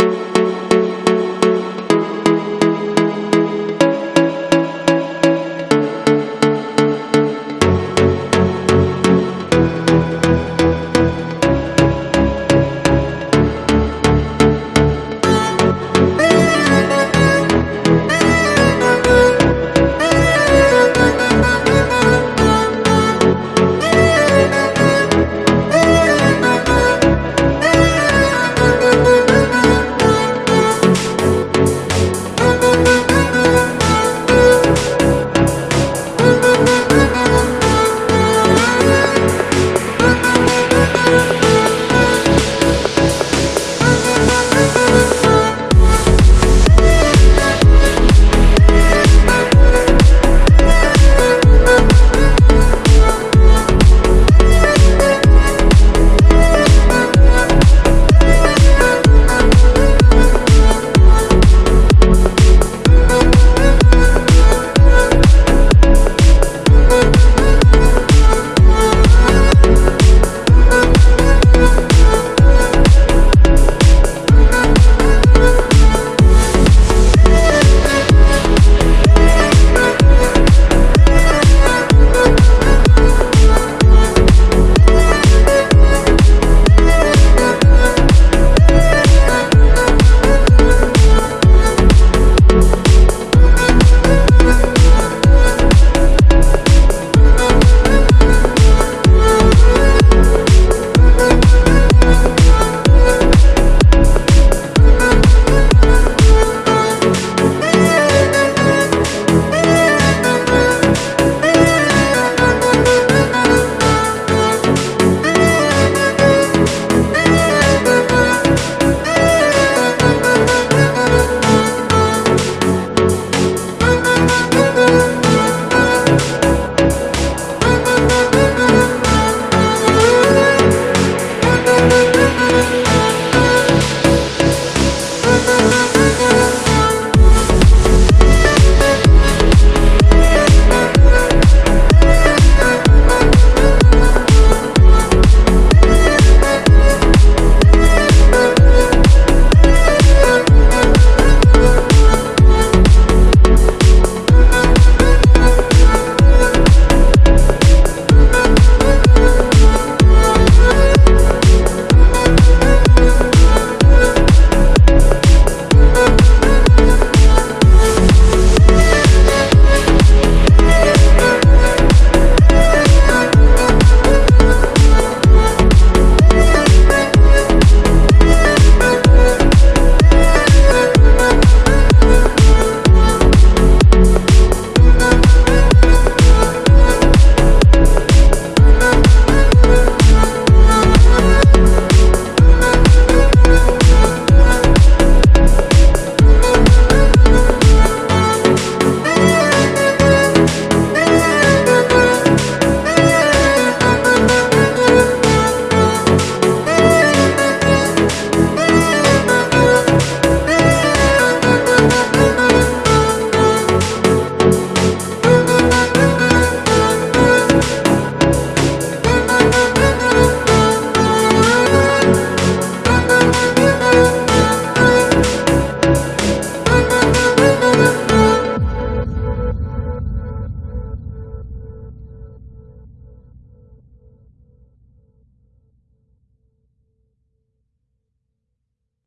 you.